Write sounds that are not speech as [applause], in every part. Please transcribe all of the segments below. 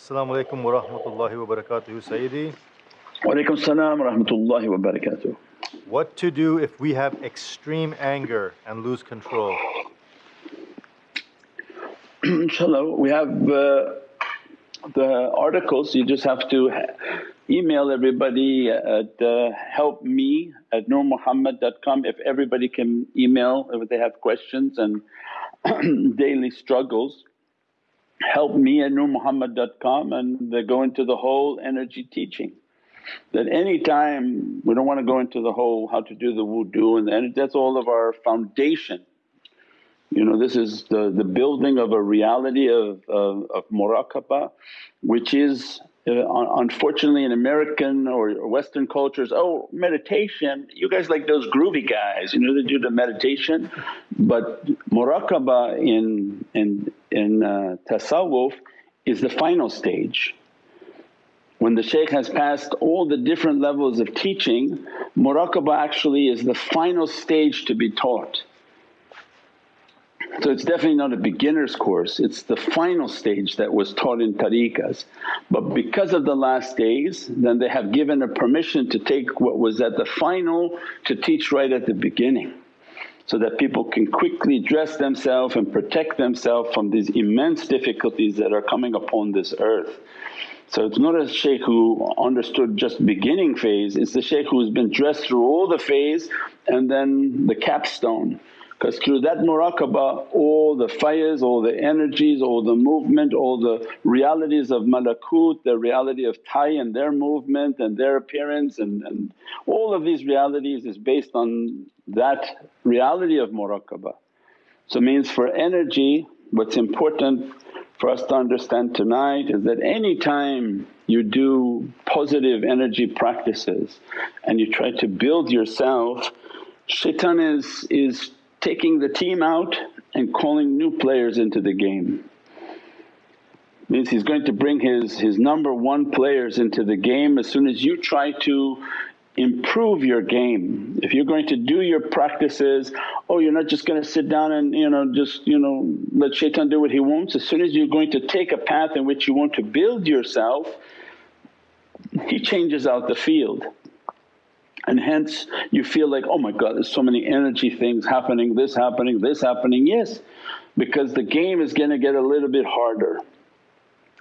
Assalamu alaikum wa rahmatullahi wa barakatuhu, Sayyidi. Walaikum salam wa rahmatullahi wa barakatuh. What to do if we have extreme anger and lose control? [clears throat] Inshallah, we have uh, the articles, you just have to email everybody at uh, helpme at nurmuhammad.com if everybody can email if they have questions and [clears throat] daily struggles help me at nurmuhammad.com and they go into the whole energy teaching. That any time we don't want to go into the whole how to do the wudu and the, that's all of our foundation. You know this is the, the building of a reality of, of, of muraqabah which is uh, unfortunately in American or Western cultures, oh meditation, you guys like those groovy guys, you know they do the meditation. But muraqabah in, in, in uh, tasawwuf is the final stage. When the shaykh has passed all the different levels of teaching, muraqabah actually is the final stage to be taught. So it's definitely not a beginner's course, it's the final stage that was taught in tariqas. But because of the last days then they have given a permission to take what was at the final to teach right at the beginning so that people can quickly dress themselves and protect themselves from these immense difficulties that are coming upon this earth. So it's not a shaykh who understood just beginning phase, it's the shaykh who's been dressed through all the phase and then the capstone. Because through that muraqabah all the fires, all the energies, all the movement, all the realities of malakut, the reality of Tai and their movement and their appearance and, and all of these realities is based on that reality of muraqabah. So means for energy what's important for us to understand tonight is that any time you do positive energy practices and you try to build yourself, shaitan is, is taking the team out and calling new players into the game. Means he's going to bring his, his number one players into the game as soon as you try to improve your game. If you're going to do your practices, oh you're not just going to sit down and you know just you know let shaitan do what he wants. As soon as you're going to take a path in which you want to build yourself, he changes out the field. And hence you feel like, oh my God there's so many energy things happening, this happening, this happening. Yes, because the game is going to get a little bit harder.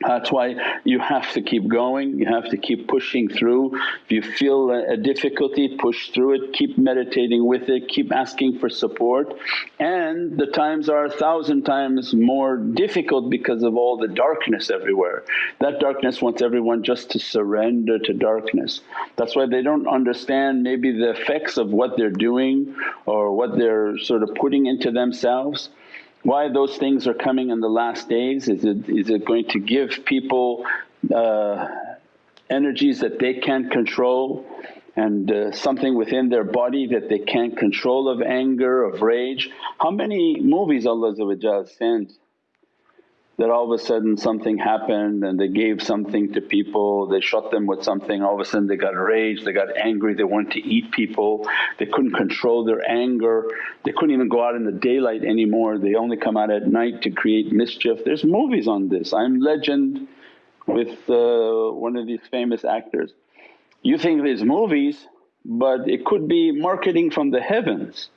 That's why you have to keep going, you have to keep pushing through. If you feel a, difficulty, push through it, keep meditating with it, keep asking for support. And the times are a thousand times more difficult because of all the darkness everywhere. That darkness wants everyone just to surrender to darkness. That's why they don't understand maybe the effects of what they're doing or what they're sort of putting into themselves why those things are coming in the last days? Is it, is it going to give people uh, energies that they can't control and uh, something within their body that they can't control of anger, of rage? How many movies Allah sent that all of a sudden something happened and they gave something to people, they shot them with something, all of a sudden they got rage, they got angry, they wanted to eat people, they couldn't control their anger, they couldn't even go out in the daylight anymore, they only come out at night to create mischief. There's movies on this, I'm legend with uh, one of these famous actors. You think there's movies but it could be marketing from the heavens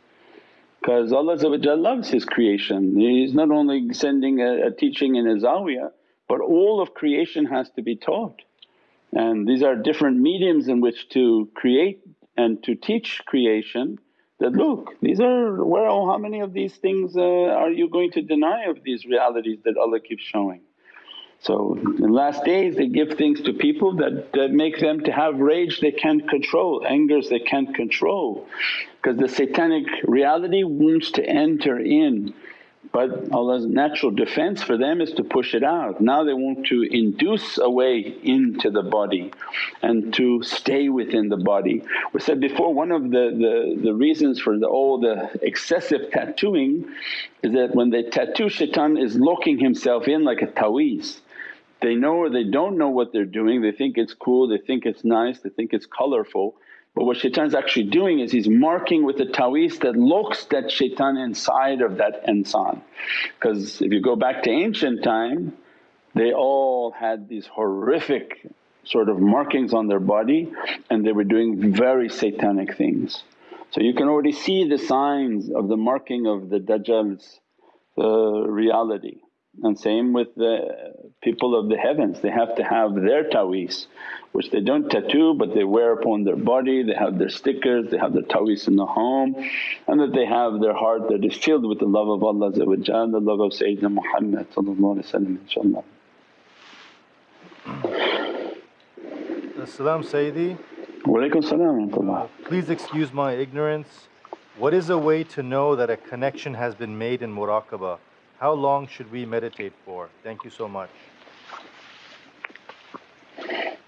because Allah loves His creation. He's not only sending a, a teaching in a zawiyah but all of creation has to be taught. And these are different mediums in which to create and to teach creation that, look these are where oh how many of these things uh, are you going to deny of these realities that Allah keeps showing. So in last days they give things to people that, that make them to have rage they can't control, angers they can't control because the satanic reality wants to enter in but Allah's natural defense for them is to push it out. Now they want to induce a way into the body and to stay within the body. We said before one of the, the, the reasons for the all the excessive tattooing is that when they tattoo shaitan is locking himself in like a taweez. They know or they don't know what they're doing, they think it's cool, they think it's nice, they think it's colourful. But what shaitan's actually doing is he's marking with a taweez that looks that shaitan inside of that insan. Because if you go back to ancient time they all had these horrific sort of markings on their body and they were doing very satanic things. So you can already see the signs of the marking of the Dajjal's uh, reality. And same with the people of the heavens, they have to have their ta'weez which they don't tattoo but they wear upon their body, they have their stickers, they have their ta'weez in the home and that they have their heart that is filled with the love of Allah the love of Sayyidina Muhammad inshaAllah. As-salam Sayyidi. Walaykum salam Please excuse my ignorance. What is a way to know that a connection has been made in muraqabah? How long should we meditate for? Thank you so much.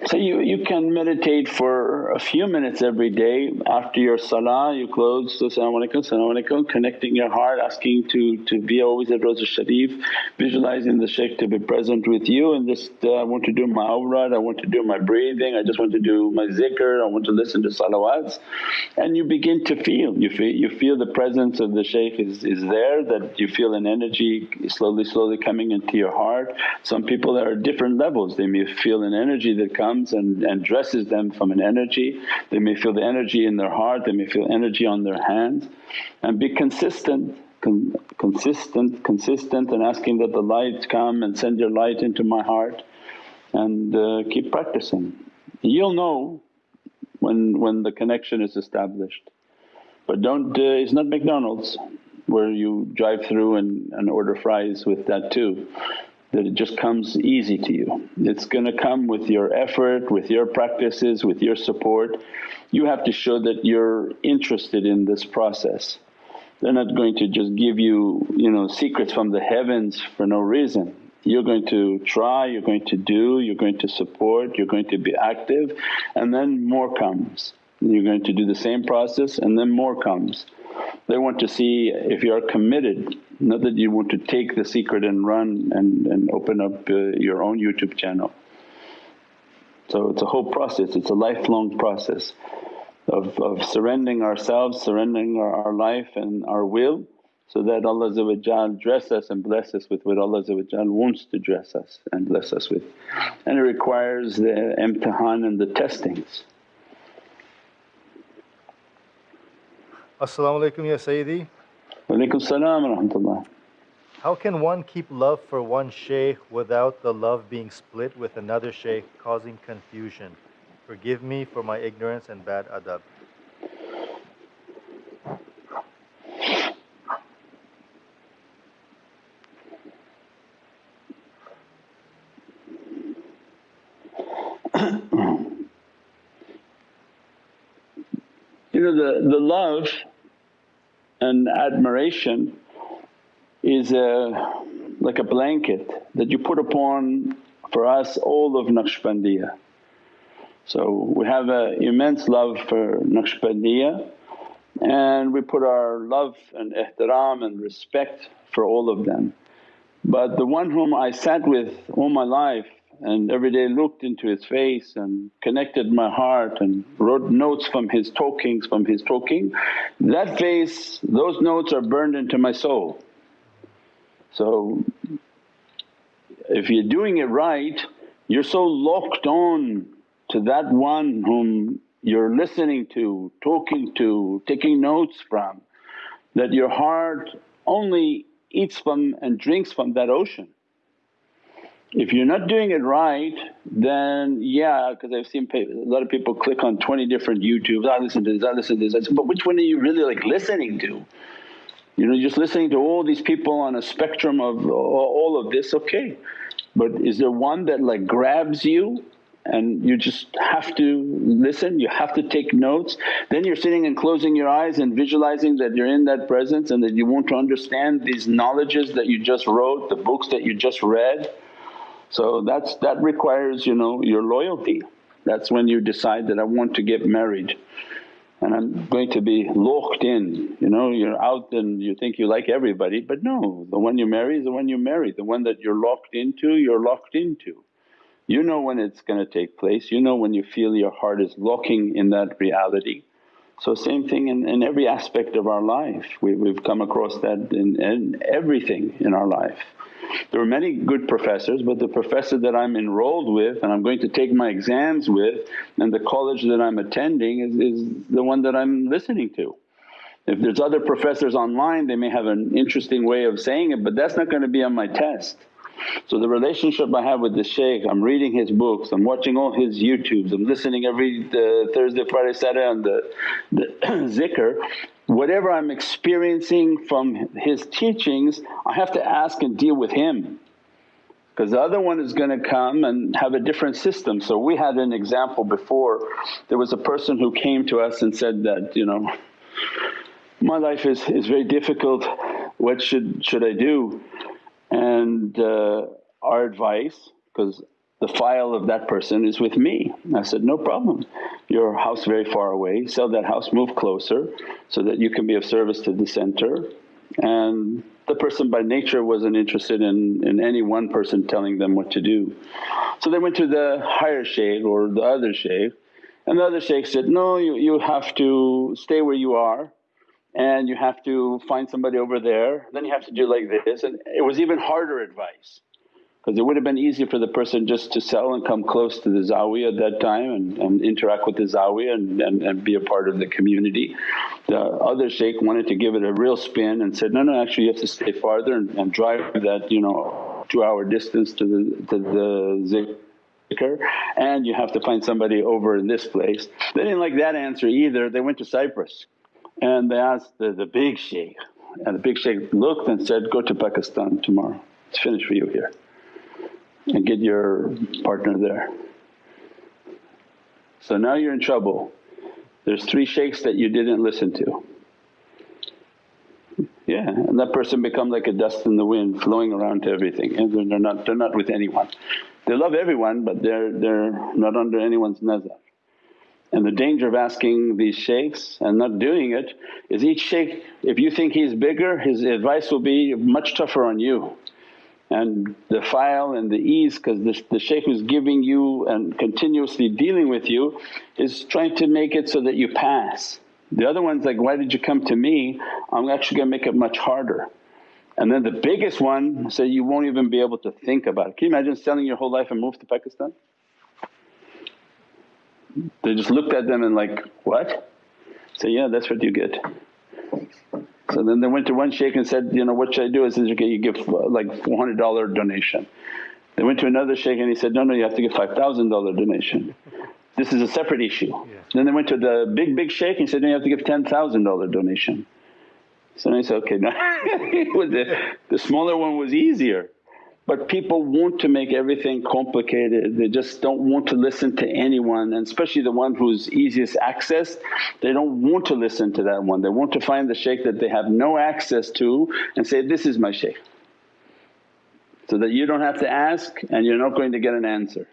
So you, you can meditate for a few minutes every day. After your salah you close so salaamu alaykum, salaamu alaykum, connecting your heart asking to, to be always at Rawza Sharif, visualizing the shaykh to be present with you. And just uh, I want to do my awrad, I want to do my breathing, I just want to do my zikr, I want to listen to salawats. And you begin to feel, you feel, you feel the presence of the shaykh is, is there that you feel an energy slowly slowly coming into your heart. Some people are at different levels, they may feel an energy that comes comes and, and dresses them from an energy. They may feel the energy in their heart, they may feel energy on their hands and be consistent Con consistent, consistent and asking that the light come and send your light into my heart and uh, keep practicing. You'll know when, when the connection is established. But don't… Uh, it's not McDonald's where you drive through and, and order fries with that too that it just comes easy to you. It's going to come with your effort, with your practices, with your support. You have to show that you're interested in this process. They're not going to just give you, you know, secrets from the heavens for no reason. You're going to try, you're going to do, you're going to support, you're going to be active and then more comes. You're going to do the same process and then more comes. They want to see if you are committed, not that you want to take the secret and run and, and open up uh, your own YouTube channel. So it's a whole process, it's a lifelong process of, of surrendering ourselves, surrendering our, our life and our will so that Allah dress us and bless us with what Allah wants to dress us and bless us with. And it requires the imtihan and the testings. As-salamu alaykum ya Sayyidi. Salam rahmatullah. How can one keep love for one shaykh without the love being split with another shaykh causing confusion? Forgive me for my ignorance and bad adab. you know the, the love and admiration is a, like a blanket that you put upon for us all of Naqshbandiyah. So we have an immense love for Naqshbandiyah and we put our love and ihtiram and respect for all of them. But the one whom I sat with all my life and every day looked into his face and connected my heart and wrote notes from his talkings, from his talking, that face, those notes are burned into my soul. So if you're doing it right, you're so locked on to that one whom you're listening to, talking to, taking notes from, that your heart only eats from and drinks from that ocean. If you're not doing it right then yeah because I've seen a lot of people click on 20 different YouTubes, I listen to this, I listen to this, but which one are you really like listening to? You know just listening to all these people on a spectrum of all of this okay but is there one that like grabs you and you just have to listen, you have to take notes. Then you're sitting and closing your eyes and visualizing that you're in that presence and that you want to understand these knowledges that you just wrote, the books that you just read so that's that requires you know your loyalty. That's when you decide that I want to get married and I'm going to be locked in, you know, you're out and you think you like everybody but no, the one you marry is the one you marry, the one that you're locked into, you're locked into. You know when it's going to take place, you know when you feel your heart is locking in that reality. So same thing in, in every aspect of our life, we, we've come across that in, in everything in our life. There were many good professors but the professor that I'm enrolled with and I'm going to take my exams with and the college that I'm attending is, is the one that I'm listening to. If there's other professors online they may have an interesting way of saying it but that's not going to be on my test. So the relationship I have with the shaykh, I'm reading his books, I'm watching all his YouTubes, I'm listening every uh, Thursday, Friday, Saturday on the, the [clears throat] zikr. Whatever I'm experiencing from his teachings I have to ask and deal with him because the other one is going to come and have a different system. So we had an example before, there was a person who came to us and said that, you know, my life is, is very difficult, what should, should I do? And uh, our advice, because the file of that person is with me. I said, no problem, your house very far away, sell that house, move closer so that you can be of service to the center. And the person by nature wasn't interested in, in any one person telling them what to do. So they went to the higher shaykh or the other shaykh and the other shaykh said, no you, you have to stay where you are and you have to find somebody over there, then you have to do like this and it was even harder advice because it would have been easy for the person just to sell and come close to the zawiya at that time and, and interact with the zawiya and, and, and, be a part of the community. The other shaykh wanted to give it a real spin and said, no, no actually you have to stay farther and, and drive that you know two hour distance to the, to the zikr and you have to find somebody over in this place. They didn't like that answer either, they went to Cyprus and they asked the, the big shaykh and the big shaykh looked and said, go to Pakistan tomorrow, it's finished for you here and get your partner there. So now you're in trouble. There's three shaykhs that you didn't listen to. Yeah, and that person become like a dust in the wind flowing around to everything and they're not, they're not with anyone. They love everyone but they're, they're not under anyone's nazar. And the danger of asking these shaykhs and not doing it is each shaykh if you think he's bigger his advice will be much tougher on you. And the file and the ease because the, the shaykh who's giving you and continuously dealing with you is trying to make it so that you pass. The other one's like, why did you come to me? I'm actually going to make it much harder. And then the biggest one say you won't even be able to think about it. Can you imagine selling your whole life and move to Pakistan? They just looked at them and like, what? Say, yeah that's what you get. So then they went to one shaykh and said, you know what should I do? I said, okay you give uh, like $400 donation. They went to another shaykh and he said, no, no you have to give $5,000 donation. This is a separate issue. Yeah. Then they went to the big, big shaykh and said, no you have to give $10,000 donation. So I said, okay, now [laughs] the, the smaller one was easier. But people want to make everything complicated, they just don't want to listen to anyone and especially the one who's easiest access, they don't want to listen to that one. They want to find the shaykh that they have no access to and say, this is my shaykh. So that you don't have to ask and you're not going to get an answer.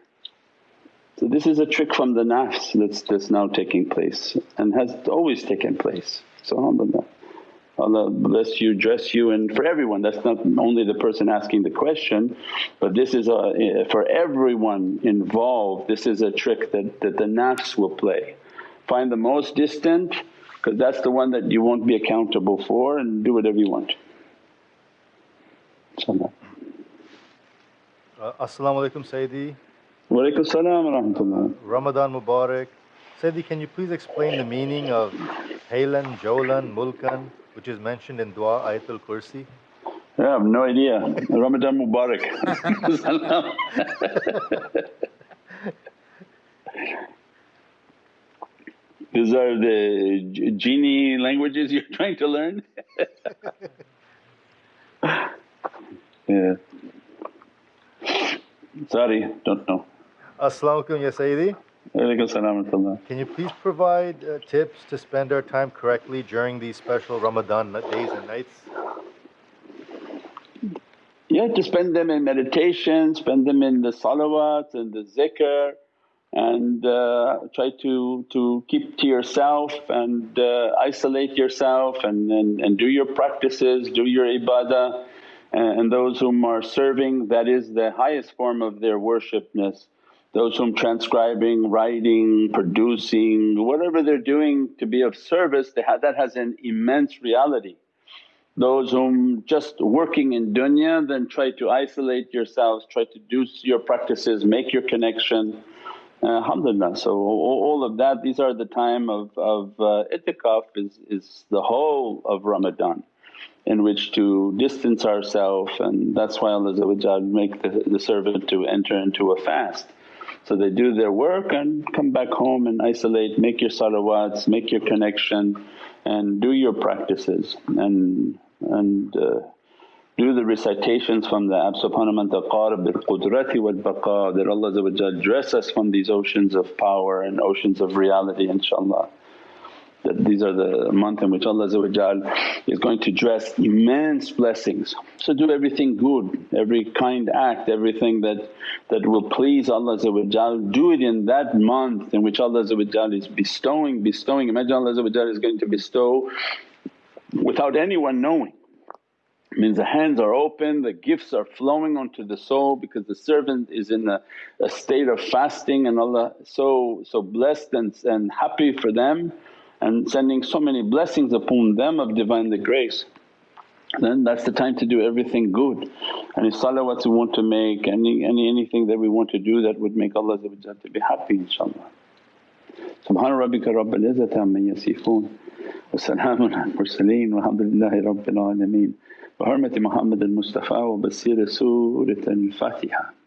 So this is a trick from the nafs that's, that's now taking place and has always taken place. So alhamdulillah. Allah bless you, dress you and for everyone that's not only the person asking the question but this is a, for everyone involved this is a trick that, that the nafs will play. Find the most distant because that's the one that you won't be accountable for and do whatever you want. InshaAllah. Uh, As-salamu alaykum Sayyidi. Wa alaykum salam wa rahmatullah. Ramadan Mubarak. Sayyidi can you please explain the meaning of Haylan, Jawlan, Mulkan which is mentioned in Dua Ayatul Kursi? I have no idea. Ramadan Mubarak. [laughs] These are the genie languages you're [laughs] trying to learn? [laughs] yeah. Sorry, don't know. As-salamu alaykum ya Sayyidi. Can you please provide uh, tips to spend our time correctly during these special Ramadan days and nights? Yeah, to spend them in meditation, spend them in the salawat and the zikr and uh, try to, to keep to yourself and uh, isolate yourself and, and, and do your practices, do your ibadah and those whom are serving that is the highest form of their worshipness those whom transcribing, writing, producing, whatever they're doing to be of service that has an immense reality. Those whom just working in dunya then try to isolate yourselves, try to do your practices, make your connection. Uh, alhamdulillah, so all of that these are the time of, of uh, itikaf is, is the whole of Ramadan in which to distance ourselves and that's why Allah make the, the servant to enter into a fast. So they do their work and come back home and isolate, make your salawats, make your connection and do your practices. And, and uh, do the recitations from the Ab subhanahu man taqarab bil qudrati wal baqa that Allah dress us from these oceans of power and oceans of reality inshaAllah that these are the month in which Allah is going to dress immense blessings. So do everything good, every kind act, everything that, that will please Allah do it in that month in which Allah is bestowing, bestowing. Imagine Allah is going to bestow without anyone knowing. Means the hands are open, the gifts are flowing onto the soul because the servant is in a, a state of fasting and Allah so so blessed and, and happy for them and sending so many blessings upon them of Divine grace then that's the time to do everything good. Any salawats we want to make, any, any anything that we want to do that would make Allah to be happy inshaAllah. Subhana rabbika rabbil izzati amma yasifoon wa salaamun al mursaleen walhamdulillahi rabbil alameen. Bi hurmati Muhammad al Mustafa wa basira Surat al Fatiha.